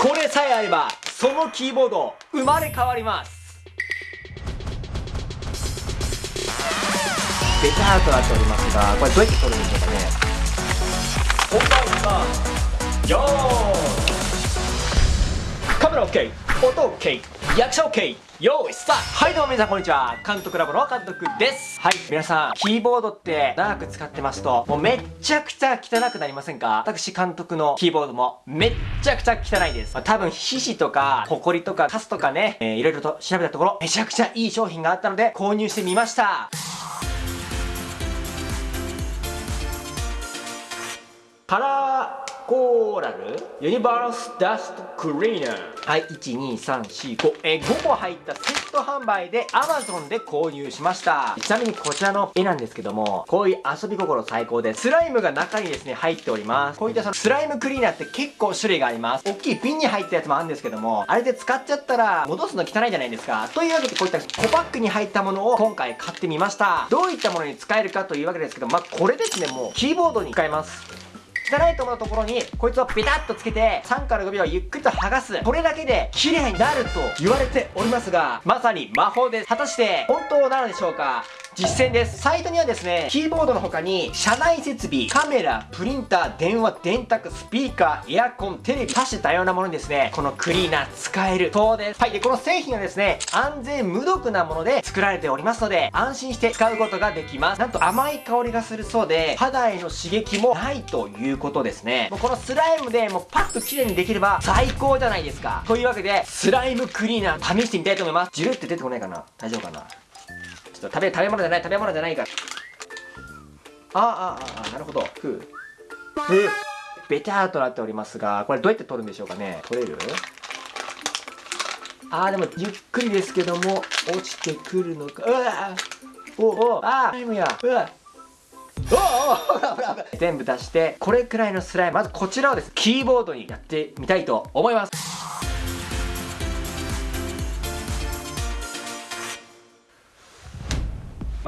これさえあればそのキーボード生まれ変わります。ベターとなっておりますがこれどうやって撮るんでしょうかね。本番はよーカメラ OK 音 OK 役者 OK よーいスタート。はいどうも皆さんこんにちは。監督ラボの監督です。はい皆さんキーボードって長く使ってますともうめっちゃくちゃ汚くなりませんか？私監督のキーボードもめっちゃくちゃ汚いです、まあ、多分皮脂とかホコリとかカスとかね、えー、いろいろと調べたところめちゃくちゃいい商品があったので購入してみました。パラコーラル？ユニバースダストクリーナーはい12345えー、5個入ったセット販売で Amazon で購入しました。ちなみにこちらの絵なんですけどもこういう遊び心最高でスライムが中にですね入っております。こういったそのスライムクリーナーって結構種類があります。大きい瓶に入ったやつもあるんですけどもあれで使っちゃったら戻すの汚いじゃないですか。というわけでこういった小パックに入ったものを今回買ってみました。どういったものに使えるかというわけですけどまあこれですねもうキーボードに使えます。汚いところのところにこいつをピタッとつけて3から5秒ゆっくりと剥がす。これだけで綺麗になると言われておりますがまさに魔法です。果たして本当なのでしょうか？実践です。サイトにはですね、キーボードの他に、車内設備、カメラ、プリンター、電話、電卓、スピーカー、エアコン、テレビ、多種多様なものにですね、このクリーナー使えるそうです。はい。で、この製品はですね、安全無毒なもので作られておりますので、安心して使うことができます。なんと甘い香りがするそうで、肌への刺激もないということですね。もうこのスライムでもうパッと綺麗にできれば最高じゃないですか。というわけで、スライムクリーナー試してみたいと思います。ジュルって出てこないかな大丈夫かなちょっと食べ、食べ物じゃない、食べ物じゃないから。ああ、ああ、なるほど。ふう。ふう。ベターとなっておりますが、これどうやって取るんでしょうかね取れる？ああ、でも、ゆっくりですけども、落ちてくるのか。うわおおああ、タイムや。うわおお全部出してこれくらいのスライムまずこちらをですキーボードにやってみたいと思います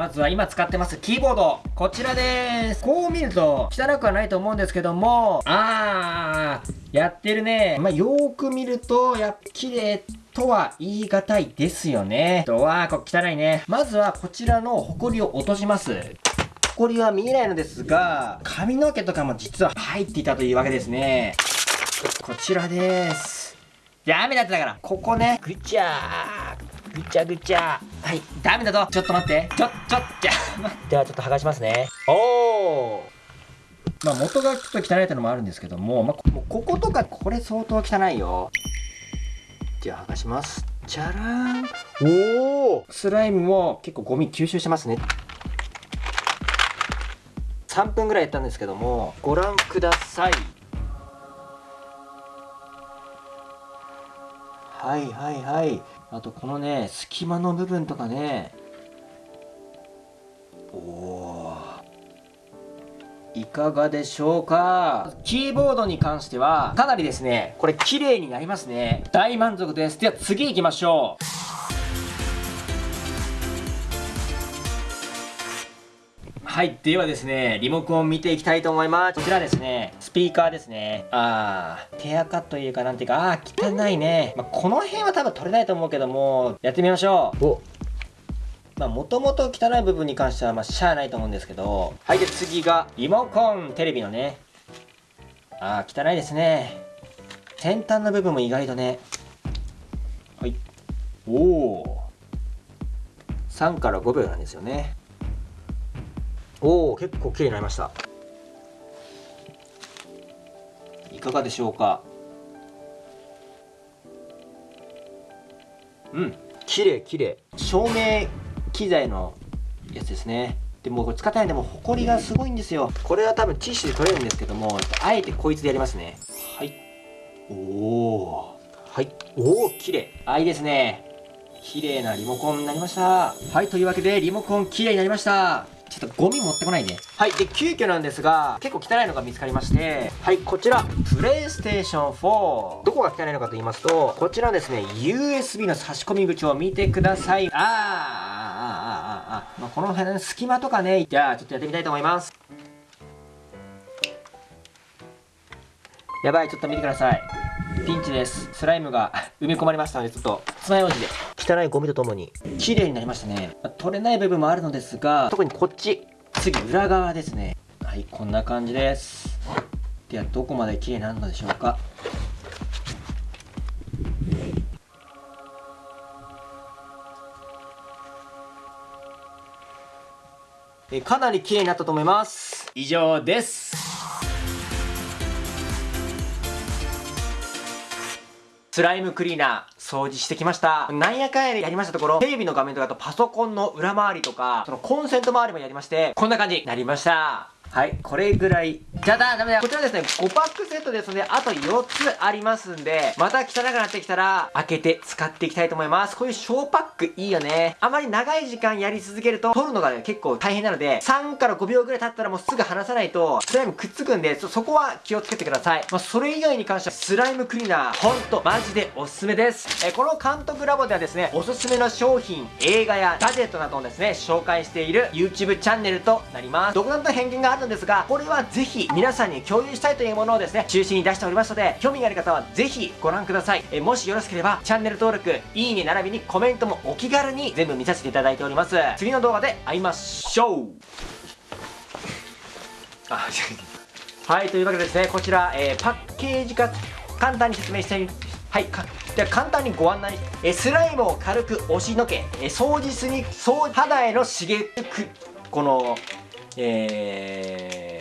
まずは今使ってますキーボード。こちらです。こう見ると汚くはないと思うんですけども、あー、やってるね。まあ、よーく見ると、やっ綺麗とは言い難いですよね。とは、こ汚いね。まずはこちらのホコリを落とします。ホコリは見えないのですが、髪の毛とかも実は入っていたというわけですね。こちらです。ダメだってだから。ここね、ぐちゃー。ぐちゃぐちゃ。はい。ダメだぞ。ちょっと待って。ちょちょじゃではちょっと剥がしますね。おおまあ元がちょっと汚いってのもあるんですけども、まあ、ここことかこれ相当汚いよ。じゃあ剥がします。じゃらーんおおスライムも結構ゴミ吸収してますね。3分ぐらいやったんですけどもご覧ください。はいはいはいあとこのね隙間の部分とかね。おおいかがでしょうか。キーボードに関してはかなりですねこれ綺麗になりますね。大満足です。では次行きましょう。はい。ではですね、リモコンを見ていきたいと思います。こちらですね、スピーカーですね。あー、手垢というかなんていうか、あー、汚いね。まあ、この辺は多分取れないと思うけども、やってみましょう。おまあ、もともと汚い部分に関しては、まあ、しゃあないと思うんですけど。はい、で、次が、リモコン、テレビのね。あー、汚いですね。先端の部分も意外とね。はい。おお。3から5秒なんですよね。おお結構綺麗になりましたいかがでしょうか？うん。綺麗綺麗。照明機材のやつですね。でもこれ使ってないんでもほこりがすごいんですよ。これは多分ティッシュで取れるんですけどもあえてこいつでやりますね。はい。おおはい。おお綺麗。あいいですね。綺麗なリモコンになりました。はいというわけでリモコン綺麗になりましたょっとゴミ持ってこないで。はい。で、急遽なんですが、結構汚いのが見つかりまして、はい、こちら、プレイステーション4。どこが汚いのかと言いますと、こちらですね、USB の差し込み口を見てください。あー、あー、あー、あー、あ、まあ、この辺の隙間とかね、じゃあ、ちょっとやってみたいと思います。やばい、ちょっと見てください。ピンチですスライムが埋め込まれましたのでちょっと爪楊枝で汚いゴミとともに。綺麗になりましたね、まあ、取れない部分もあるのですが特にこっち。次裏側ですね。はいこんな感じです。ではどこまで綺麗になるのでしょうか。えかなり綺麗になったと思います。以上ですスライムクリーナー掃除してきました。なんやかんやでやりましたところ、テレビの画面とかとパソコンの裏回りとか、そのコンセント周りもやりまして、こんな感じになりました。はい、これぐらい。じゃだ、ダメだ。こちらですね、5パックセットですので、あと4つありますんで、また汚くなってきたら、開けて使っていきたいと思います。こういう小パックいいよね。あまり長い時間やり続けると、取るのが、ね、結構大変なので、3から5秒ぐらい経ったらもうすぐ離さないと、スライムくっつくんで、そこは気をつけてください。まあ、それ以外に関しては、スライムクリーナー、ほんと、マジでおすすめです。えこの監督ラボではですね、おすすめの商品、映画やガジェットなどをですね、紹介している YouTube チャンネルとなります。独断と偏見があるのですが、これはぜひ皆さんに共有したいというものをですね、中心に出しておりますので、興味がある方はぜひご覧ください。えもしよろしければ、チャンネル登録、いいね並びにコメントもお気軽に全部見させていただいております。次の動画で会いましょうあ、はい、というわけでですね、こちら、えー、パッケージ化、簡単に説明してはい、かでは簡単にご案内えスライムを軽く押しのけえ掃除すに掃肌への刺激このえー